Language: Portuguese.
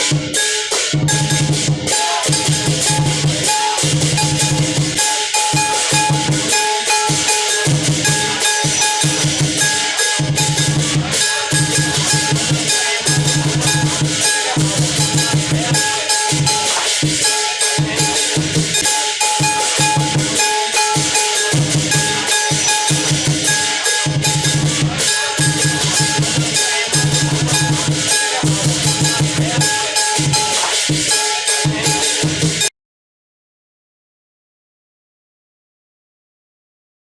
Música